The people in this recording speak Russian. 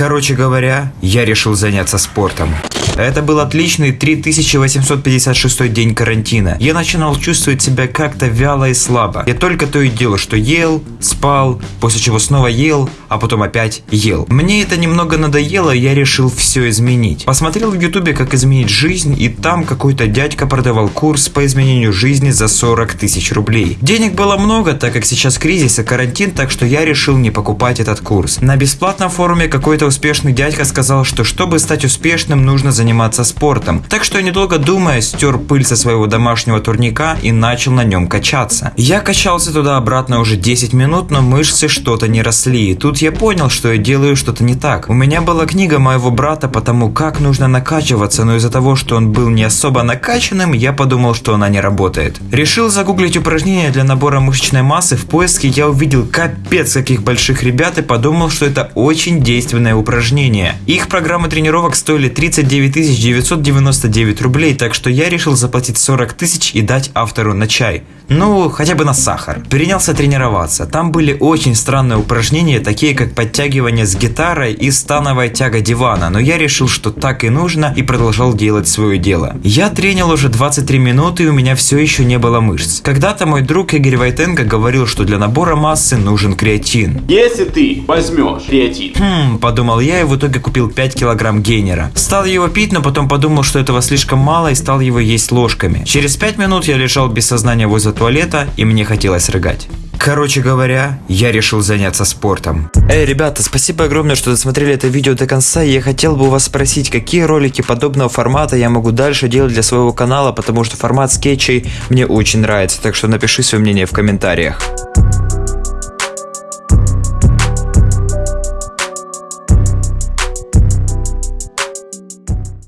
Короче говоря, я решил заняться спортом. Это был отличный 3856 день карантина. Я начинал чувствовать себя как-то вяло и слабо. Я только то и делал, что ел, спал, после чего снова ел, а потом опять ел. Мне это немного надоело, я решил все изменить. Посмотрел в ютубе, как изменить жизнь, и там какой-то дядька продавал курс по изменению жизни за 40 тысяч рублей. Денег было много, так как сейчас кризис и карантин, так что я решил не покупать этот курс. На бесплатном форуме какой-то успешный дядька сказал, что чтобы стать успешным, нужно заниматься спортом. Так что недолго думая, стер пыль со своего домашнего турника и начал на нем качаться. Я качался туда-обратно уже 10 минут, но мышцы что-то не росли. И тут я понял, что я делаю что-то не так. У меня была книга моего брата по тому, как нужно накачиваться, но из-за того, что он был не особо накачанным, я подумал, что она не работает. Решил загуглить упражнения для набора мышечной массы. В поиске я увидел капец каких больших ребят и подумал, что это очень действенное упражнение. Их программы тренировок стоили 39 999 рублей, так что я решил заплатить 40 тысяч и дать автору на чай. Ну, хотя бы на сахар. Принялся тренироваться. Там были очень странные упражнения, такие как подтягивание с гитарой и становая тяга дивана, но я решил, что так и нужно и продолжал делать свое дело. Я тренил уже 23 минуты и у меня все еще не было мышц. Когда-то мой друг Игорь Войтенко говорил, что для набора массы нужен креатин. Если ты возьмешь креатин, Хм, подумал я и в итоге купил 5 килограмм гейнера. Стал его пить, но потом подумал, что этого слишком мало и стал его есть ложками. Через 5 минут я лежал без сознания возле туалета и мне хотелось рыгать. Короче говоря, я решил заняться спортом. Эй, ребята, спасибо огромное, что досмотрели это видео до конца. Я хотел бы у вас спросить, какие ролики подобного формата я могу дальше делать для своего канала, потому что формат скетчей мне очень нравится. Так что напиши свое мнение в комментариях.